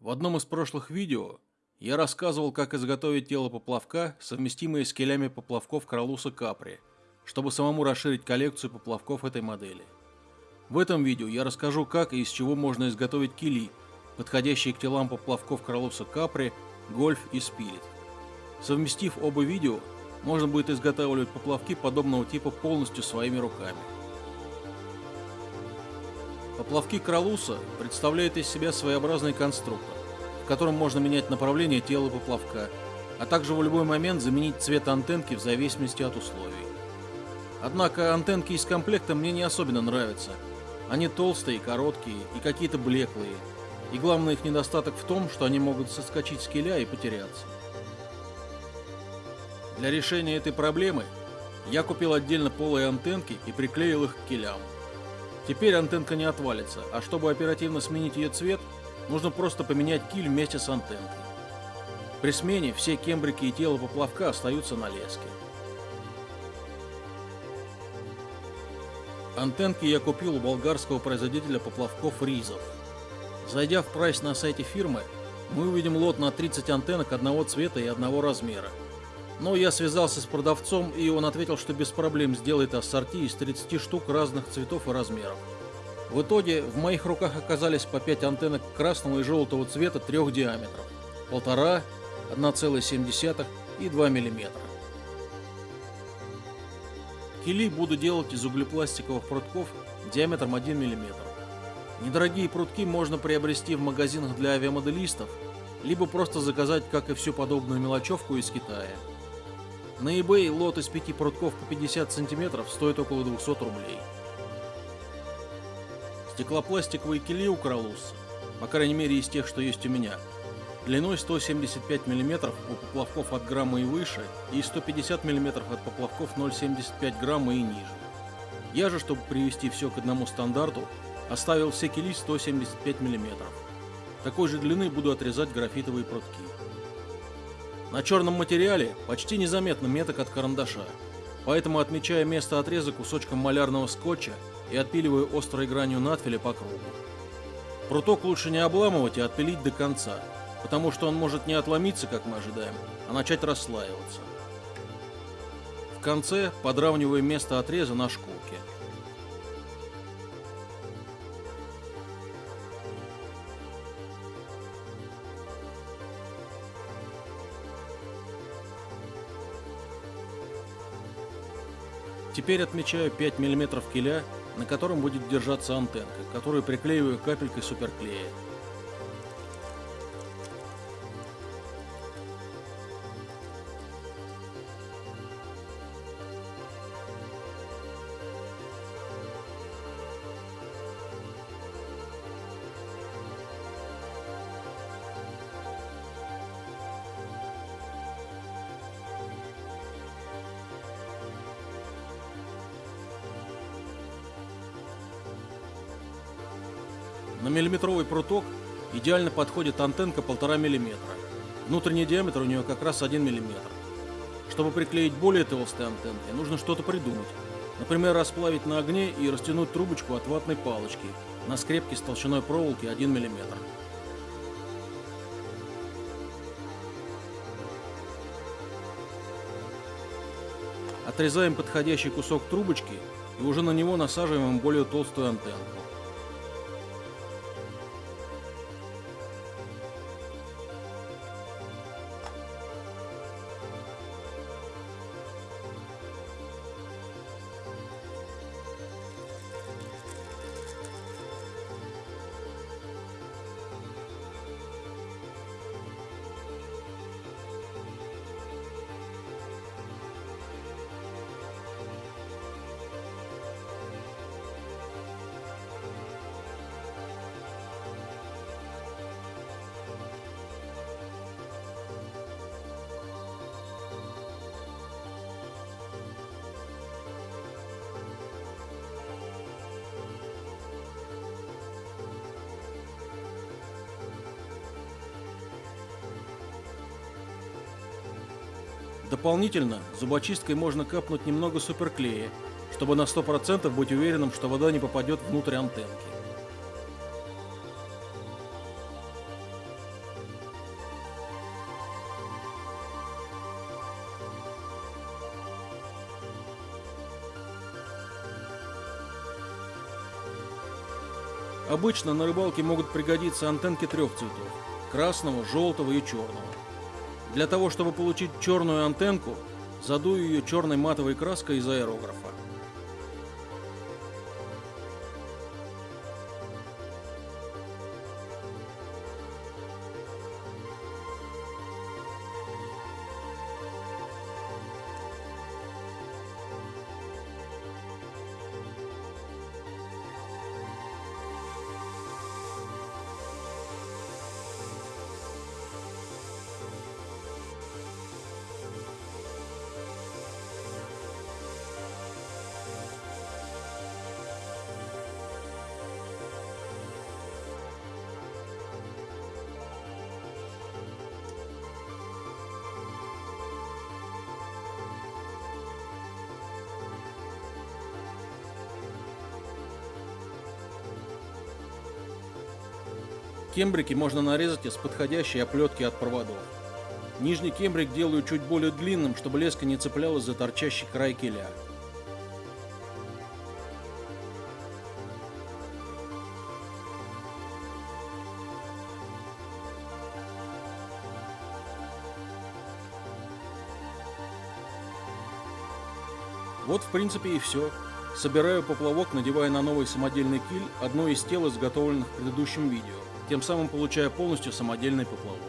В одном из прошлых видео я рассказывал, как изготовить тело поплавка, совместимое с килями поплавков Кролуса Капри, чтобы самому расширить коллекцию поплавков этой модели. В этом видео я расскажу, как и из чего можно изготовить кили, подходящие к телам поплавков Кролуса Капри, Гольф и Спирит. Совместив оба видео, можно будет изготавливать поплавки подобного типа полностью своими руками. Поплавки Кролуса представляют из себя своеобразный конструктор, в котором можно менять направление тела поплавка, а также в любой момент заменить цвет антенки в зависимости от условий. Однако антенки из комплекта мне не особенно нравятся. Они толстые, короткие и какие-то блеклые. И главный их недостаток в том, что они могут соскочить с киля и потеряться. Для решения этой проблемы я купил отдельно полые антенки и приклеил их к килям. Теперь антенка не отвалится, а чтобы оперативно сменить ее цвет, нужно просто поменять киль вместе с антенкой. При смене все кембрики и тело поплавка остаются на леске. Антенки я купил у болгарского производителя поплавков Ризов. Зайдя в прайс на сайте фирмы, мы увидим лот на 30 антеннок одного цвета и одного размера. Но я связался с продавцом, и он ответил, что без проблем сделает ассорти из 30 штук разных цветов и размеров. В итоге в моих руках оказались по 5 антеннок красного и желтого цвета трех диаметров. 1,5, 1,7 и 2 мм. Кили буду делать из углепластиковых прутков диаметром 1 мм. Недорогие прутки можно приобрести в магазинах для авиамоделистов, либо просто заказать, как и всю подобную мелочевку из Китая. На eBay лот из пяти прутков по 50 сантиметров стоит около 200 рублей. Стеклопластиковые кили у Кролус, по крайней мере из тех, что есть у меня, длиной 175 мм у поплавков от грамма и выше и 150 мм от поплавков 0,75 грамма и ниже. Я же, чтобы привести все к одному стандарту, оставил все кили 175 мм. Такой же длины буду отрезать графитовые прутки. На черном материале почти незаметно меток от карандаша, поэтому отмечаю место отреза кусочком малярного скотча и отпиливаю острой гранью надфиля по кругу. Пруток лучше не обламывать и отпилить до конца, потому что он может не отломиться, как мы ожидаем, а начать расслаиваться. В конце подравниваю место отреза на шкурке. Теперь отмечаю 5 мм киля, на котором будет держаться антенка, которую приклеиваю капелькой суперклея. На миллиметровый пруток идеально подходит антенка 1,5 мм. Внутренний диаметр у нее как раз 1 мм. Чтобы приклеить более толстые антенки, нужно что-то придумать. Например, расплавить на огне и растянуть трубочку от ватной палочки на скрепке с толщиной проволоки 1 мм. Отрезаем подходящий кусок трубочки и уже на него насаживаем более толстую антенку. Дополнительно зубочисткой можно капнуть немного суперклея, чтобы на 100% быть уверенным, что вода не попадет внутрь антенки. Обычно на рыбалке могут пригодиться антенки трех цветов – красного, желтого и черного. Для того, чтобы получить черную антенку, задую ее черной матовой краской из аэрографа. Кембрики можно нарезать из подходящей оплетки от проводов. Нижний кембрик делаю чуть более длинным, чтобы леска не цеплялась за торчащий край киля. Вот в принципе и все. Собираю поплавок, надевая на новый самодельный киль одно из тел, изготовленных в предыдущем видео тем самым получая полностью самодельный поплавок.